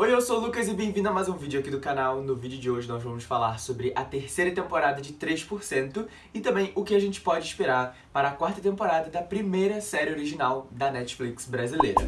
Oi, eu sou o Lucas e bem-vindo a mais um vídeo aqui do canal. No vídeo de hoje nós vamos falar sobre a terceira temporada de 3% e também o que a gente pode esperar para a quarta temporada da primeira série original da Netflix brasileira.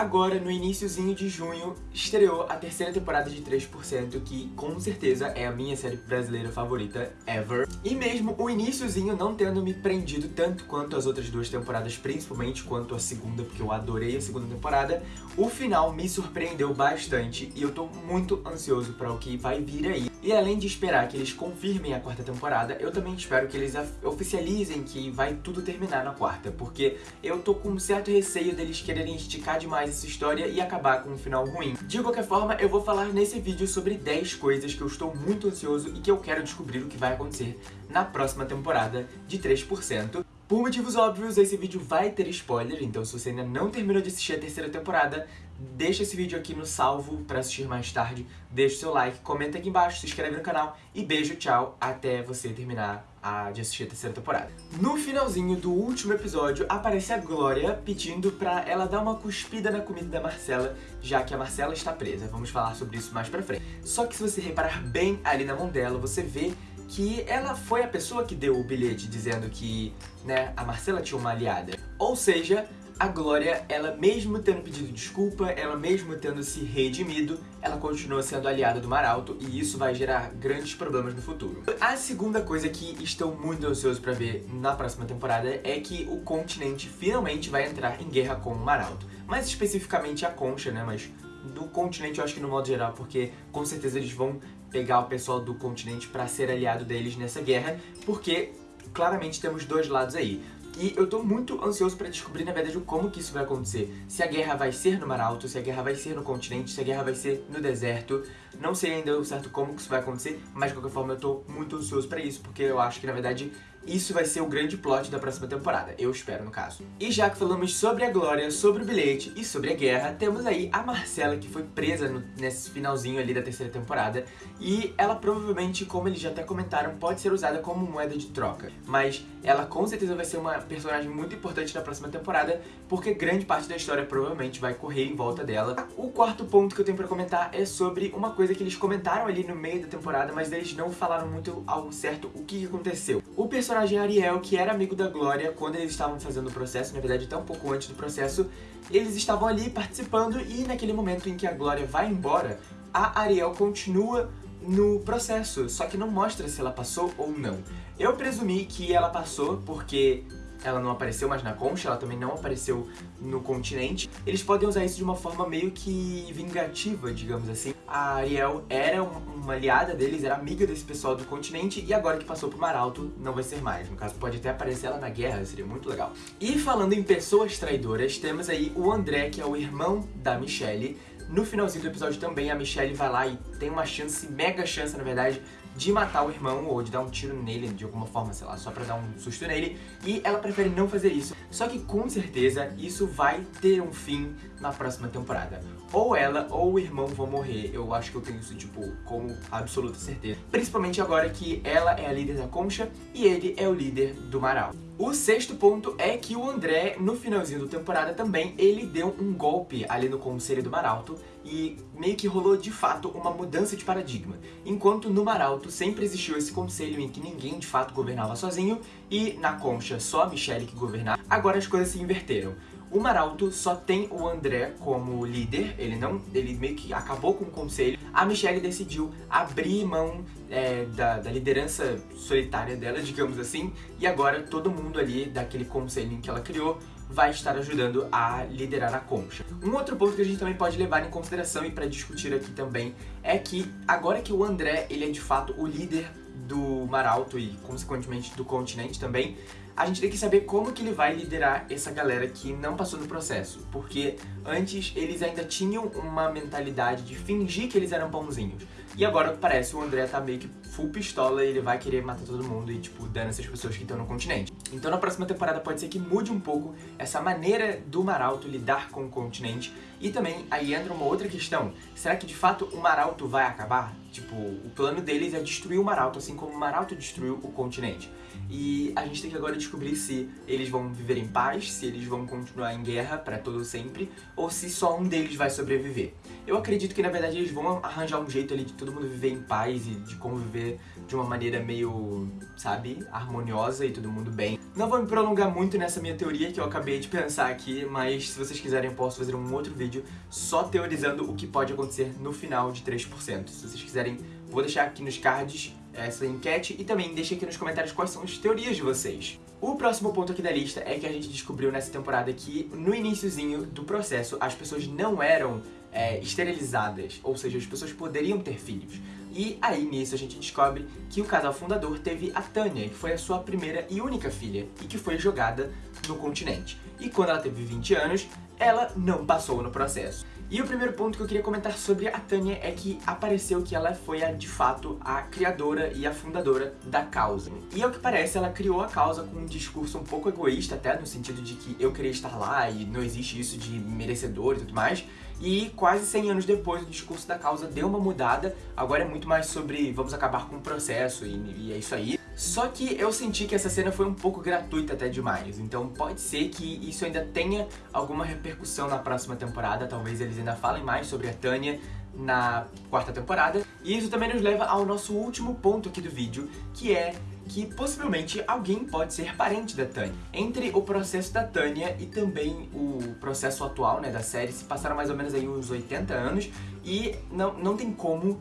Agora, no iníciozinho de junho, estreou a terceira temporada de 3%, que com certeza é a minha série brasileira favorita ever. E mesmo o iníciozinho não tendo me prendido tanto quanto as outras duas temporadas, principalmente quanto a segunda, porque eu adorei a segunda temporada, o final me surpreendeu bastante e eu tô muito ansioso para o que vai vir aí. E além de esperar que eles confirmem a quarta temporada, eu também espero que eles oficializem que vai tudo terminar na quarta, porque eu tô com um certo receio deles quererem esticar demais essa história e acabar com um final ruim. De qualquer forma, eu vou falar nesse vídeo sobre 10 coisas que eu estou muito ansioso e que eu quero descobrir o que vai acontecer na próxima temporada de 3%. Por motivos óbvios, esse vídeo vai ter spoiler, então se você ainda não terminou de assistir a terceira temporada, deixa esse vídeo aqui no salvo pra assistir mais tarde, deixa o seu like, comenta aqui embaixo, se inscreve no canal e beijo, tchau, até você terminar a, de assistir a terceira temporada. No finalzinho do último episódio, aparece a Glória pedindo pra ela dar uma cuspida na comida da Marcela, já que a Marcela está presa. Vamos falar sobre isso mais pra frente. Só que se você reparar bem ali na mão dela, você vê que ela foi a pessoa que deu o bilhete dizendo que, né, a Marcela tinha uma aliada. Ou seja, a Glória, ela mesmo tendo pedido desculpa, ela mesmo tendo se redimido, ela continua sendo aliada do Maralto e isso vai gerar grandes problemas no futuro. A segunda coisa que estou muito ansioso pra ver na próxima temporada é que o continente finalmente vai entrar em guerra com o Maralto. Mais especificamente a Concha, né, mas do continente eu acho que no modo geral, porque com certeza eles vão pegar o pessoal do continente pra ser aliado deles nessa guerra, porque claramente temos dois lados aí. E eu tô muito ansioso pra descobrir, na verdade, como que isso vai acontecer. Se a guerra vai ser no Mar Alto, se a guerra vai ser no continente, se a guerra vai ser no deserto. Não sei ainda certo como que isso vai acontecer, mas de qualquer forma eu tô muito ansioso pra isso, porque eu acho que, na verdade, isso vai ser o grande plot da próxima temporada, eu espero no caso. E já que falamos sobre a Glória, sobre o bilhete e sobre a guerra, temos aí a Marcela que foi presa no, nesse finalzinho ali da terceira temporada e ela provavelmente, como eles já até comentaram, pode ser usada como moeda de troca. Mas ela com certeza vai ser uma personagem muito importante na próxima temporada porque grande parte da história provavelmente vai correr em volta dela. O quarto ponto que eu tenho pra comentar é sobre uma coisa que eles comentaram ali no meio da temporada, mas eles não falaram muito ao certo o que aconteceu. O personagem Ariel, que era amigo da Glória quando eles estavam fazendo o processo, na verdade até um pouco antes do processo, eles estavam ali participando e naquele momento em que a Glória vai embora, a Ariel continua no processo, só que não mostra se ela passou ou não. Eu presumi que ela passou porque ela não apareceu mais na concha, ela também não apareceu no continente. Eles podem usar isso de uma forma meio que vingativa, digamos assim. A Ariel era uma aliada deles, era amiga desse pessoal do continente, e agora que passou pro Mar Alto, não vai ser mais. No caso, pode até aparecer ela na guerra, seria muito legal. E falando em pessoas traidoras, temos aí o André, que é o irmão da Michelle, no finalzinho do episódio também a Michelle vai lá e tem uma chance, mega chance na verdade, de matar o irmão ou de dar um tiro nele de alguma forma, sei lá, só pra dar um susto nele. E ela prefere não fazer isso. Só que com certeza isso vai ter um fim na próxima temporada. Ou ela ou o irmão vão morrer. Eu acho que eu tenho isso, tipo, como absoluta certeza. Principalmente agora que ela é a líder da Concha e ele é o líder do Maral. O sexto ponto é que o André, no finalzinho da temporada também, ele deu um golpe ali no Conselho do Maralto e meio que rolou de fato uma mudança de paradigma. Enquanto no Maralto sempre existiu esse conselho em que ninguém de fato governava sozinho e na Concha só a Michelle que governava, agora as coisas se inverteram. O Maralto só tem o André como líder, ele não, ele meio que acabou com o conselho. A Michelle decidiu abrir mão é, da, da, liderança solitária dela, digamos assim, e agora todo mundo ali daquele conselho que ela criou vai estar ajudando a liderar a concha. Um outro ponto que a gente também pode levar em consideração e para discutir aqui também é que agora que o André ele é de fato o líder do Mar Alto e consequentemente do continente também, a gente tem que saber como que ele vai liderar essa galera que não passou no processo, porque antes eles ainda tinham uma mentalidade de fingir que eles eram bonzinhos. E agora parece o André tá meio que full pistola e ele vai querer matar todo mundo e, tipo, dando essas pessoas que estão no continente. Então na próxima temporada pode ser que mude um pouco essa maneira do Maralto lidar com o continente. E também aí entra uma outra questão. Será que de fato o Maralto vai acabar? Tipo, o plano deles é destruir o Maralto, assim como o Maralto destruiu o continente. e a gente tem que agora descobrir se eles vão viver em paz, se eles vão continuar em guerra para todo sempre, ou se só um deles vai sobreviver. Eu acredito que na verdade eles vão arranjar um jeito ali de todo mundo viver em paz e de conviver de uma maneira meio, sabe, harmoniosa e todo mundo bem. Não vou me prolongar muito nessa minha teoria que eu acabei de pensar aqui, mas se vocês quiserem eu posso fazer um outro vídeo só teorizando o que pode acontecer no final de 3%. Se vocês quiserem, vou deixar aqui nos cards essa enquete e também deixe aqui nos comentários quais são as teorias de vocês. O próximo ponto aqui da lista é que a gente descobriu nessa temporada que no iníciozinho do processo as pessoas não eram é, esterilizadas, ou seja, as pessoas poderiam ter filhos. E aí nisso a gente descobre que o casal fundador teve a Tânia, que foi a sua primeira e única filha, e que foi jogada no continente. E quando ela teve 20 anos, ela não passou no processo. E o primeiro ponto que eu queria comentar sobre a Tânia é que apareceu que ela foi, a, de fato, a criadora e a fundadora da causa. E ao que parece, ela criou a causa com um discurso um pouco egoísta, até no sentido de que eu queria estar lá e não existe isso de merecedor e tudo mais. E quase 100 anos depois, o discurso da causa deu uma mudada, agora é muito mais sobre vamos acabar com o processo e, e é isso aí. Só que eu senti que essa cena foi um pouco gratuita até demais, então pode ser que isso ainda tenha alguma repercussão na próxima temporada, talvez eles ainda falem mais sobre a Tânia na quarta temporada. E isso também nos leva ao nosso último ponto aqui do vídeo, que é que possivelmente alguém pode ser parente da Tânia. Entre o processo da Tânia e também o processo atual né, da série, se passaram mais ou menos aí uns 80 anos e não, não tem como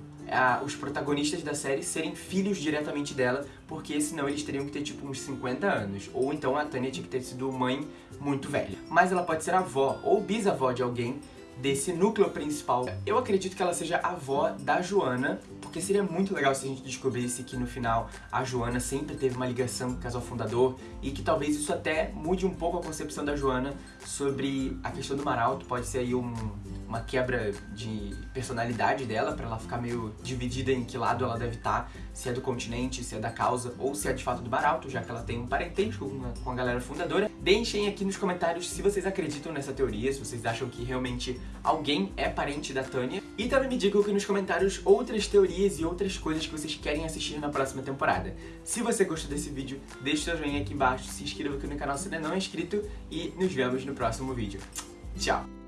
os protagonistas da série serem filhos diretamente dela, porque senão eles teriam que ter tipo uns 50 anos. Ou então a Tânia tinha que ter sido mãe muito velha. Mas ela pode ser avó ou bisavó de alguém desse núcleo principal. Eu acredito que ela seja a avó da Joana, porque seria muito legal se a gente descobrisse que no final a Joana sempre teve uma ligação com o casal fundador e que talvez isso até mude um pouco a concepção da Joana sobre a questão do Maralto, pode ser aí um, uma quebra de personalidade dela, pra ela ficar meio dividida em que lado ela deve estar, tá, se é do continente, se é da causa, ou se é de fato do Baralto, já que ela tem um parentesco com a galera fundadora. Deixem aqui nos comentários se vocês acreditam nessa teoria, se vocês acham que realmente alguém é parente da Tânia. E também me digam aqui nos comentários outras teorias e outras coisas que vocês querem assistir na próxima temporada. Se você gostou desse vídeo, deixe seu joinha aqui embaixo, se inscreva aqui no canal se ainda não é inscrito e nos vemos no próximo vídeo. Tchau!